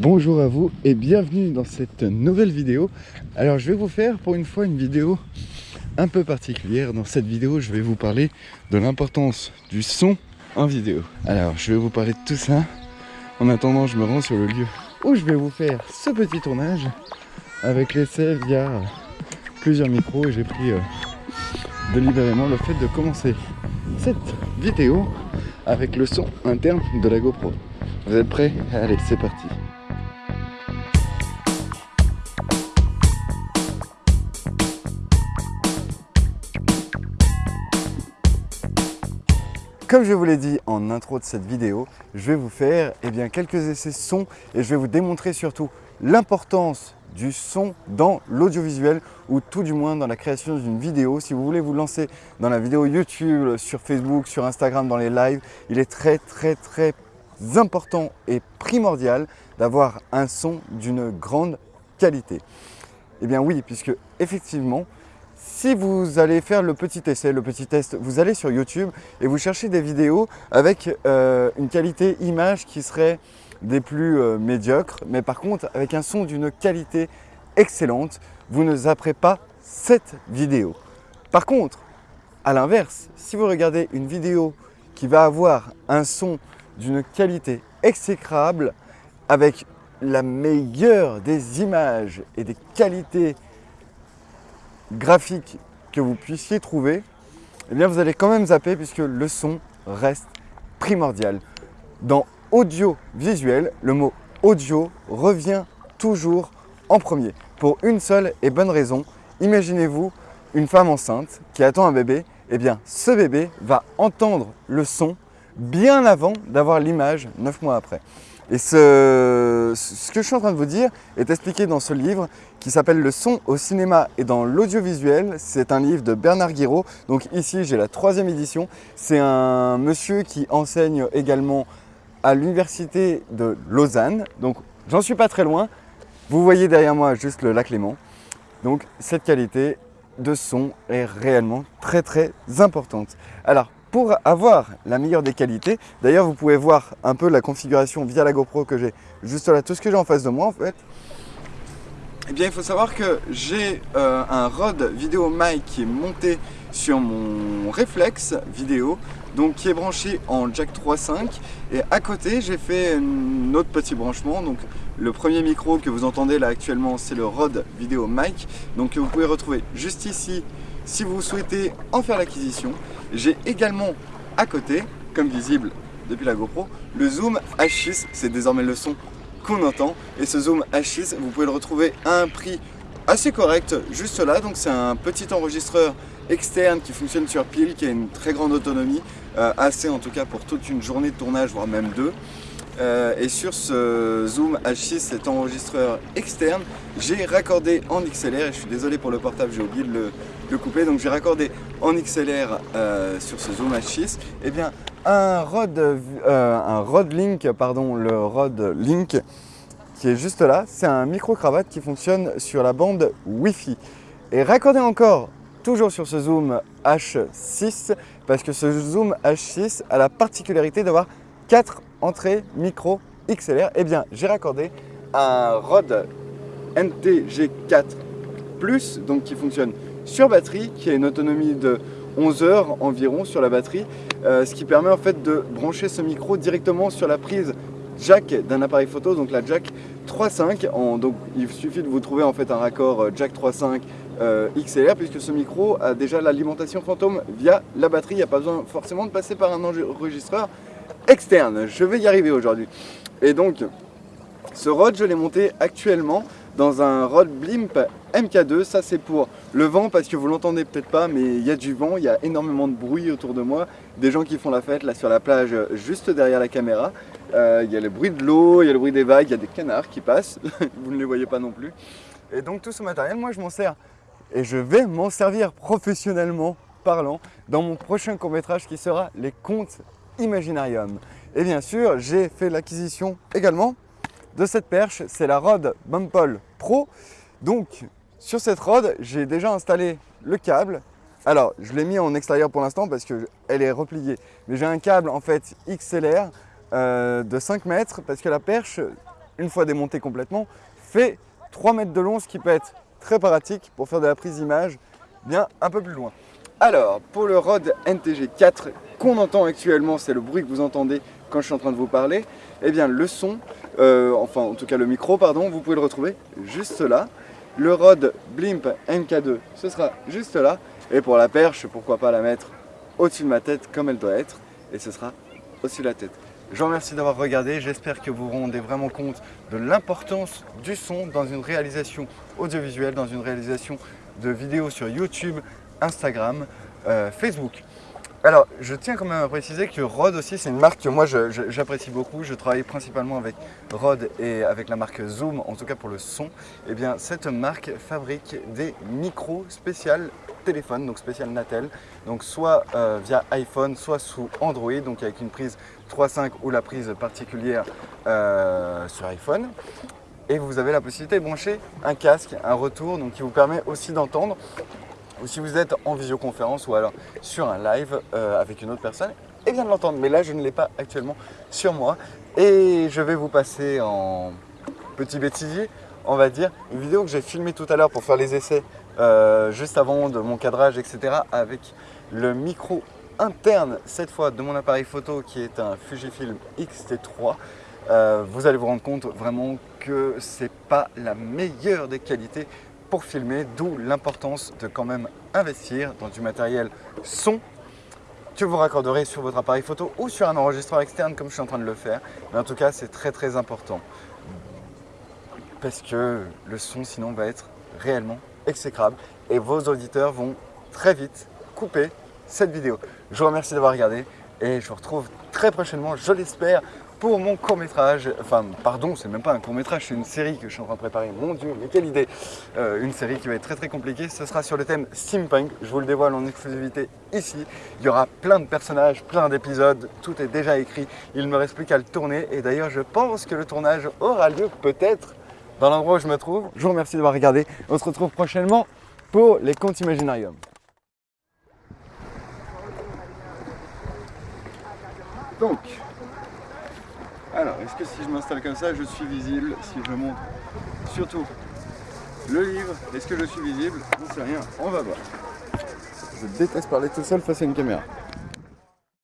Bonjour à vous et bienvenue dans cette nouvelle vidéo. Alors je vais vous faire pour une fois une vidéo un peu particulière. Dans cette vidéo, je vais vous parler de l'importance du son en vidéo. Alors je vais vous parler de tout ça. En attendant, je me rends sur le lieu où je vais vous faire ce petit tournage avec l'essai via plusieurs micros et j'ai pris euh, délibérément le fait de commencer cette vidéo avec le son interne de la GoPro. Vous êtes prêts? Allez, c'est parti Comme je vous l'ai dit en intro de cette vidéo, je vais vous faire eh bien, quelques essais son et je vais vous démontrer surtout l'importance du son dans l'audiovisuel ou tout du moins dans la création d'une vidéo. Si vous voulez vous lancer dans la vidéo YouTube, sur Facebook, sur Instagram, dans les lives, il est très très très important et primordial d'avoir un son d'une grande qualité. Eh bien oui, puisque effectivement, si vous allez faire le petit essai, le petit test, vous allez sur YouTube et vous cherchez des vidéos avec euh, une qualité image qui serait des plus euh, médiocres, mais par contre avec un son d'une qualité excellente, vous ne zapperez pas cette vidéo. Par contre, à l'inverse, si vous regardez une vidéo qui va avoir un son d'une qualité exécrable avec la meilleure des images et des qualités graphiques que vous puissiez trouver, eh bien vous allez quand même zapper puisque le son reste primordial. Dans audio-visuel, le mot audio revient toujours en premier pour une seule et bonne raison. Imaginez-vous une femme enceinte qui attend un bébé, eh bien ce bébé va entendre le son bien avant d'avoir l'image 9 mois après. Et ce, que je suis en train de vous dire est expliqué dans ce livre qui s'appelle Le son au cinéma et dans l'audiovisuel. C'est un livre de Bernard Guiraud. Donc ici, j'ai la troisième édition. C'est un monsieur qui enseigne également à l'université de Lausanne. Donc j'en suis pas très loin. Vous voyez derrière moi juste le lac Léman. Donc cette qualité de son est réellement très très importante. Alors pour avoir la meilleure des qualités, d'ailleurs vous pouvez voir un peu la configuration via la GoPro que j'ai juste là, tout ce que j'ai en face de moi en fait. Eh bien il faut savoir que j'ai euh, un Rode vidéo mic qui est monté sur mon réflexe vidéo donc qui est branché en jack 3.5 et à côté j'ai fait un autre petit branchement. Donc le premier micro que vous entendez là actuellement c'est le Rode vidéo mic. Donc vous pouvez retrouver juste ici si vous souhaitez en faire l'acquisition j'ai également à côté, comme visible depuis la GoPro, le Zoom H6, c'est désormais le son qu'on entend. Et ce Zoom H6, vous pouvez le retrouver à un prix assez correct juste là. Donc c'est un petit enregistreur externe qui fonctionne sur pile, qui a une très grande autonomie, euh, assez en tout cas pour toute une journée de tournage, voire même deux. Euh, et sur ce Zoom H6, cet enregistreur externe, j'ai raccordé en XLR, et je suis désolé pour le portable, j'ai oublié de le, couper, donc j'ai raccordé en XLR euh, sur ce Zoom H6, et eh bien un Rode, euh, un Link, pardon, le Rode Link qui est juste là, c'est un micro-cravate qui fonctionne sur la bande Wi-Fi. Et raccordé encore toujours sur ce Zoom H6, parce que ce Zoom H6 a la particularité d'avoir 4 entrées micro XLR, eh bien j'ai raccordé un Rode NTG4 Plus, donc qui fonctionne sur batterie, qui a une autonomie de 11 heures environ sur la batterie, euh, ce qui permet en fait de brancher ce micro directement sur la prise jack d'un appareil photo, donc la jack 3.5. Donc il suffit de vous trouver en fait un raccord euh, jack 3.5 euh, XLR puisque ce micro a déjà l'alimentation fantôme via la batterie. Il n'y a pas besoin forcément de passer par un enregistreur externe. Je vais y arriver aujourd'hui. Et donc, ce rod, je l'ai monté actuellement dans un rod Blimp MK2. Ça, c'est pour le vent parce que vous l'entendez peut-être pas, mais il y a du vent, il y a énormément de bruit autour de moi. Des gens qui font la fête là sur la plage, juste derrière la caméra. Euh, il y a le bruit de l'eau, il y a le bruit des vagues, il y a des canards qui passent. vous ne les voyez pas non plus. Et donc, tout ce matériel, moi, je m'en sers. Et je vais m'en servir professionnellement parlant dans mon prochain court métrage qui sera Les Contes Imaginarium. Et bien sûr, j'ai fait l'acquisition également de cette perche, c'est la Rode Bumpole Pro. Donc, sur cette Rode, j'ai déjà installé le câble. Alors, je l'ai mis en extérieur pour l'instant parce qu'elle est repliée. Mais j'ai un câble en fait XLR euh, de 5 mètres parce que la perche une fois démonté complètement, fait 3 mètres de long, ce qui peut être très pratique pour faire de la prise d'image bien un peu plus loin. Alors, pour le Rode NTG 4 qu'on entend actuellement, c'est le bruit que vous entendez quand je suis en train de vous parler, eh bien le son, euh, enfin en tout cas le micro, pardon, vous pouvez le retrouver juste là. Le Rode Blimp MK2, ce sera juste là. Et pour la perche, pourquoi pas la mettre au-dessus de ma tête comme elle doit être. Et ce sera au-dessus de la tête. Je vous remercie d'avoir regardé, j'espère que vous vous rendez vraiment compte de l'importance du son dans une réalisation audiovisuelle, dans une réalisation de vidéos sur YouTube, Instagram, euh, Facebook. Alors, je tiens quand même à préciser que Rode aussi, c'est une marque que moi j'apprécie beaucoup. Je travaille principalement avec Rode et avec la marque Zoom, en tout cas pour le son. Eh bien, cette marque fabrique des micros spéciales téléphone, donc spécial Natel, donc soit euh, via iPhone, soit sous Android, donc avec une prise 3.5 ou la prise particulière euh, sur iPhone. Et vous avez la possibilité de brancher un casque, un retour, donc qui vous permet aussi d'entendre ou si vous êtes en visioconférence ou alors sur un live euh, avec une autre personne, et bien de l'entendre. Mais là, je ne l'ai pas actuellement sur moi. Et je vais vous passer en petit bêtisier, on va dire, une vidéo que j'ai filmée tout à l'heure pour faire les essais euh, juste avant de mon cadrage, etc. avec le micro interne, cette fois de mon appareil photo qui est un Fujifilm X-T3. Euh, vous allez vous rendre compte vraiment que c'est pas la meilleure des qualités pour filmer, d'où l'importance de quand même investir dans du matériel son que vous raccorderez sur votre appareil photo ou sur un enregistreur externe comme je suis en train de le faire. Mais en tout cas, c'est très très important parce que le son sinon va être réellement exécrable et vos auditeurs vont très vite couper cette vidéo. Je vous remercie d'avoir regardé et je vous retrouve très prochainement, je l'espère, pour mon court métrage, enfin pardon, c'est même pas un court métrage, c'est une série que je suis en train de préparer, mon dieu, mais quelle idée. Euh, Une série qui va être très très compliquée, ce sera sur le thème steampunk, je vous le dévoile en exclusivité ici. Il y aura plein de personnages, plein d'épisodes, tout est déjà écrit, il ne me reste plus qu'à le tourner. Et d'ailleurs je pense que le tournage aura lieu peut-être dans l'endroit où je me trouve. Je vous remercie d'avoir regardé, on se retrouve prochainement pour les contes Imaginarium. Donc, alors, est-ce que si je m'installe comme ça, je suis visible Si je montre surtout le livre, est-ce que je suis visible? On ne sait rien, on va voir. Je déteste parler tout seul face à une caméra.